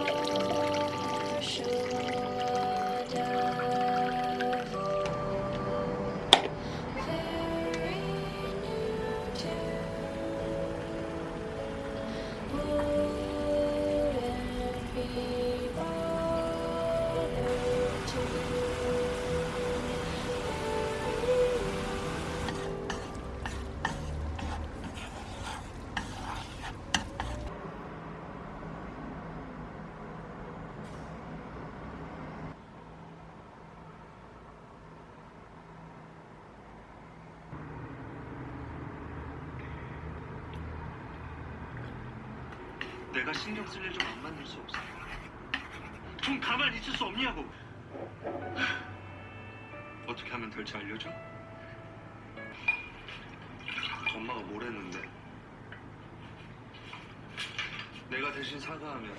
Marshall. 내가 신경 쓸 일 좀 안 만들 수 없어. 좀 가만히 있을 수 없냐고. 어떻게 하면 될지 알려줘? 엄마가 뭘 했는데? 내가 대신 사과하면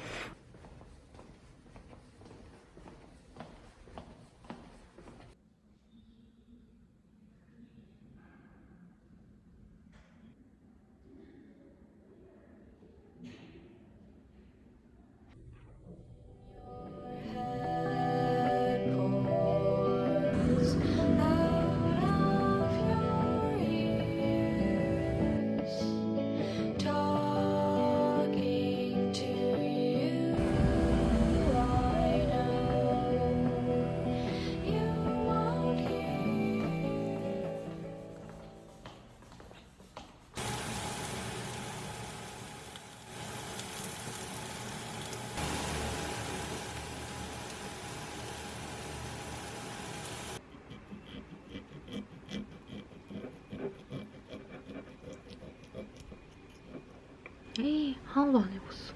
에이, 하나도 안 익었어.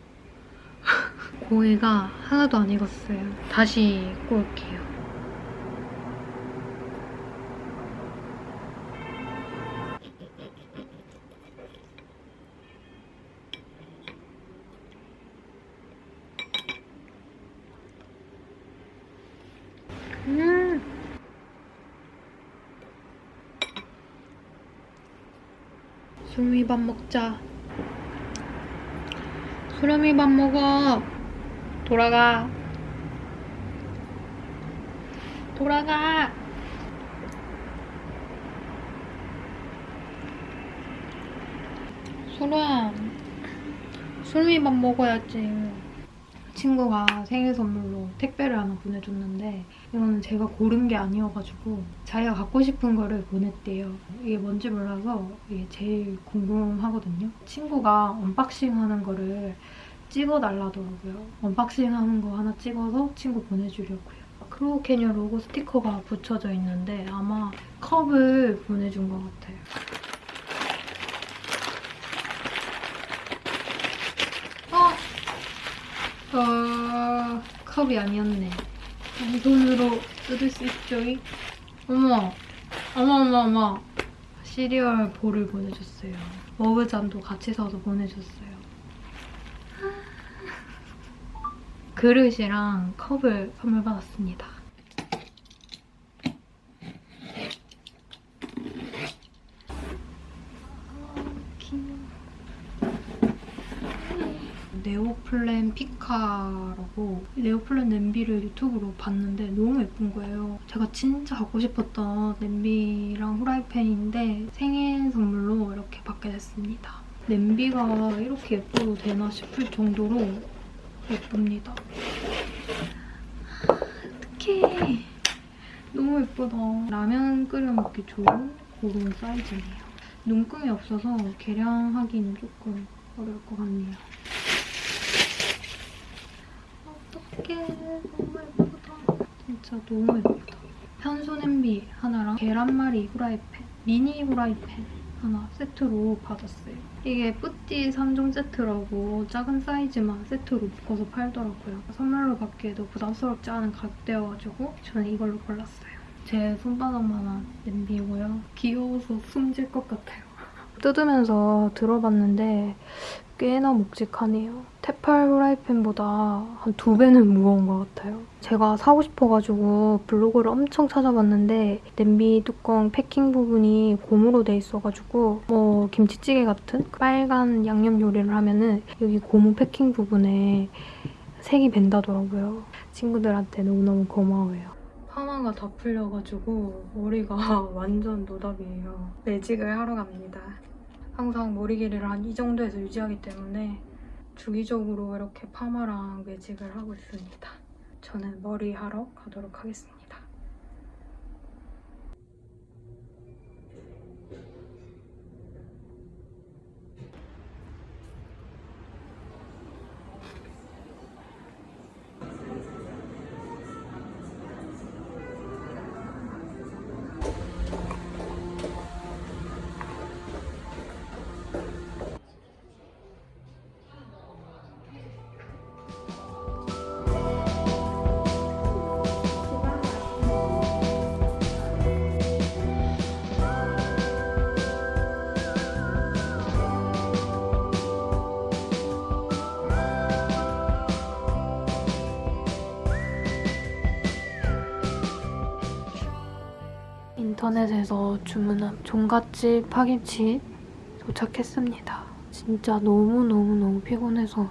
고기가 하나도 안 익었어요. 다시 구울게요. 음! 수미 밥 먹자. 수렴이 밥 먹어. 돌아가. 돌아가. 수렴. 수렴이 밥 먹어야지. 친구가 생일 선물로 택배를 하나 보내줬는데 이거는 제가 고른 게 아니어가지고 자기가 갖고 싶은 거를 보냈대요. 이게 뭔지 몰라서 이게 제일 궁금하거든요. 친구가 unboxing 하는 거를 찍어달라더라고요. unboxing 하는 거 하나 찍어서 친구 보내주려고요. Crow Canyon 로고 스티커가 붙여져 있는데 아마 컵을 보내준 것 같아요. 어! 어... 컵이 아니었네. 손으로 뜯을 수 있죠? 어머! 어머 어머 어머! 시리얼 볼을 보내줬어요. 머그잔도 같이 사서 보내줬어요. 그릇이랑 컵을 선물 받았습니다. 네오플랜 피카라고 네오플랜 냄비를 유튜브로 봤는데 너무 예쁜 거예요. 제가 진짜 갖고 싶었던 냄비랑 후라이팬인데 생일 선물로 이렇게 받게 됐습니다. 냄비가 이렇게 예뻐도 되나 싶을 정도로 예쁩니다. 어떡해. 너무 예쁘다. 라면 끓여 먹기 좋은 그런 사이즈네요. 눈금이 없어서 계량하기는 조금 어려울 것 같네요. 어떡해. 너무 예쁘다. 진짜 너무 예쁘다. 현소 냄비 하나랑 계란말이 후라이팬, 미니 후라이팬 하나 세트로 받았어요. 이게 뿌띠 3종 세트라고 작은 사이즈만 세트로 묶어서 팔더라고요. 선물로 받기에도 부담스럽지 않은 가격대여가지고 저는 이걸로 골랐어요. 제 손바닥만한 냄비고요. 귀여워서 숨질 것 같아요. 뜯으면서 들어봤는데 꽤나 묵직하네요. 테팔 후라이팬보다 한 두 배는 무거운 것 같아요. 제가 사고 싶어가지고 블로그를 엄청 찾아봤는데 냄비 뚜껑 패킹 부분이 고무로 돼 있어가지고 뭐 김치찌개 같은 빨간 양념 요리를 하면은 여기 고무 패킹 부분에 색이 밴다더라고요. 친구들한테 너무너무 고마워요. 파마가 다 풀려가지고 머리가 완전 노답이에요. 매직을 하러 갑니다. 항상 머리 길이를 한 이 정도에서 유지하기 때문에 주기적으로 이렇게 파마랑 매직을 하고 있습니다. 저는 머리 하러 가도록 하겠습니다. 인터넷에서 주문한 종갓집 파김치 도착했습니다. 진짜 너무너무너무 피곤해서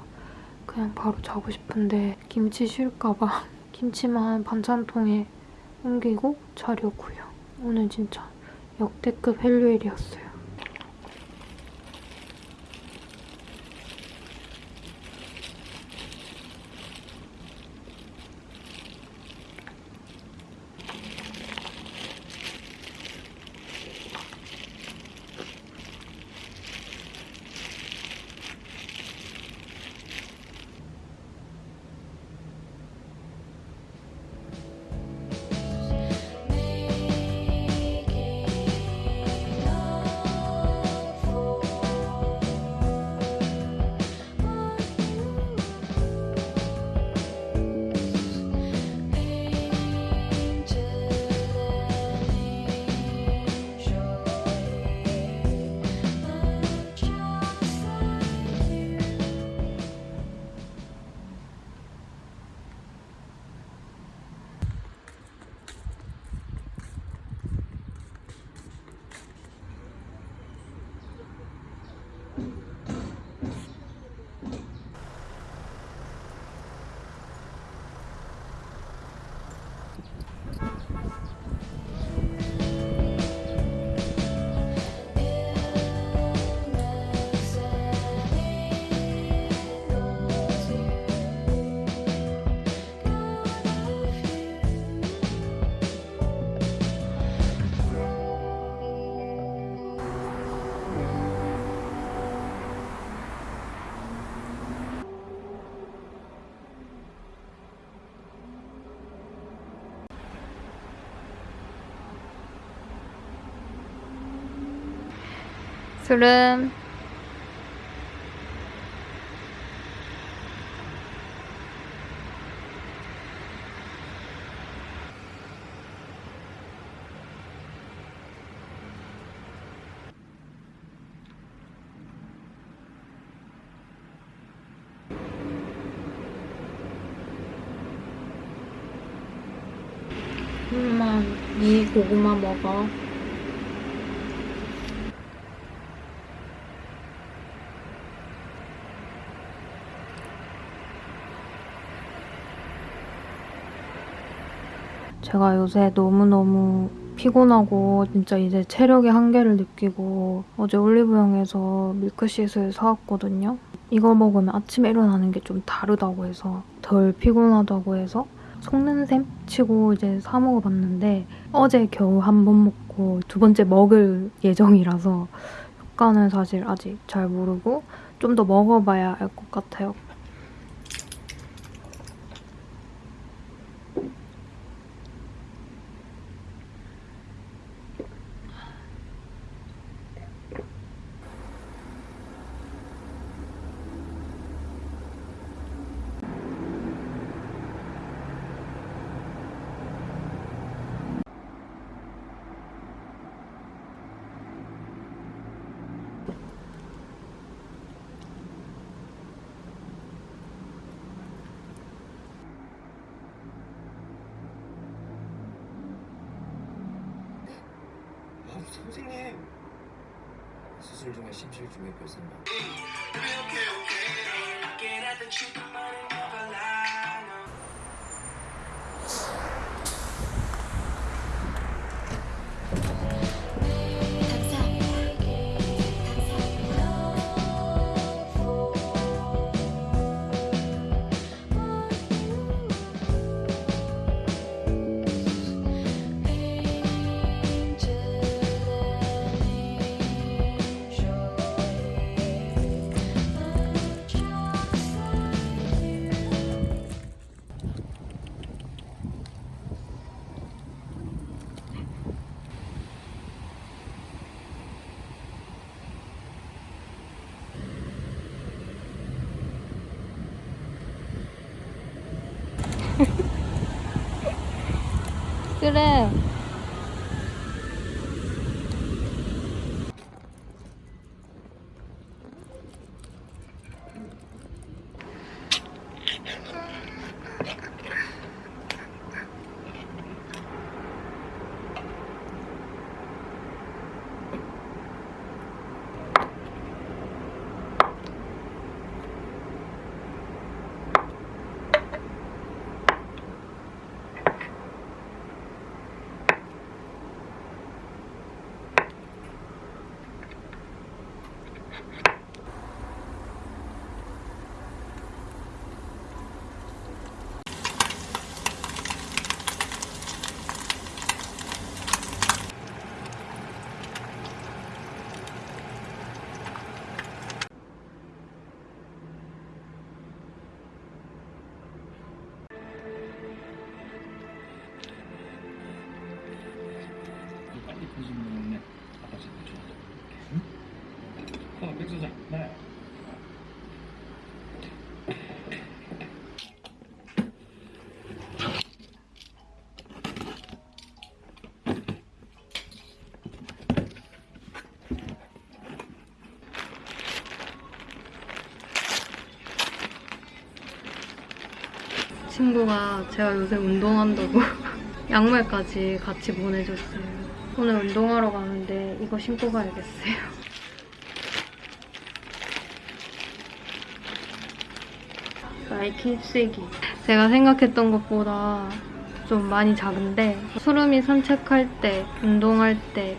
그냥 바로 자고 싶은데 김치 쉴까봐 김치만 반찬통에 옮기고 자려고요. 오늘 진짜 역대급 헬류일이었어요. 술은 엄마 이 고구마 먹어. 제가 요새 너무너무 피곤하고 진짜 이제 체력의 한계를 느끼고 어제 올리브영에서 밀크시슬 사왔거든요. 이거 먹으면 아침에 일어나는 게 좀 다르다고 해서 덜 피곤하다고 해서 속는 셈 치고 이제 사 먹어봤는데 어제 겨우 한 번 먹고 두 번째 먹을 예정이라서 효과는 사실 아직 잘 모르고 좀 더 먹어봐야 알 것 같아요. 아, 선생님. 수술 중에 심실 중에 별생각 그래. 친구가 제가 요새 운동한다고 양말까지 같이 보내줬어요. 오늘 운동하러 가는데 이거 신고 가야겠어요. 나이키 힙색이. 제가 생각했던 것보다 좀 많이 작은데 수름이 산책할 때, 운동할 때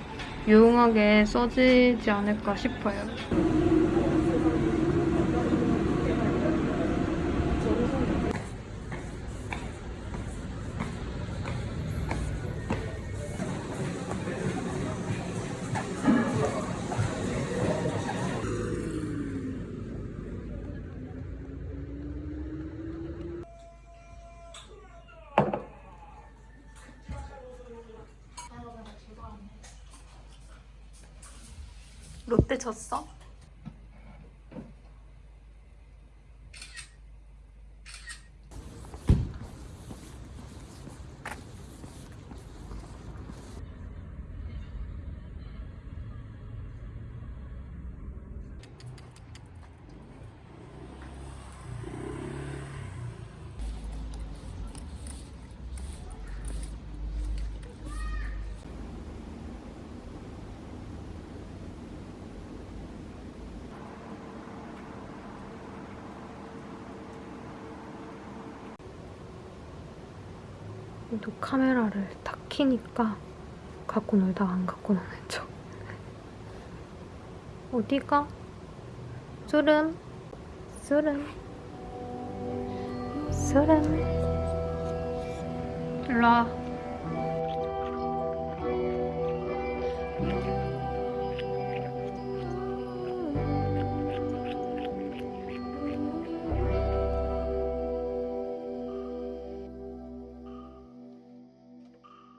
유용하게 써지지 않을까 싶어요. 롯데 졌어? 또 카메라를 딱 키니까 갖고 놀다가 안 갖고 노는 척. 어디가? 수름? 수름? 수름? 일로 와.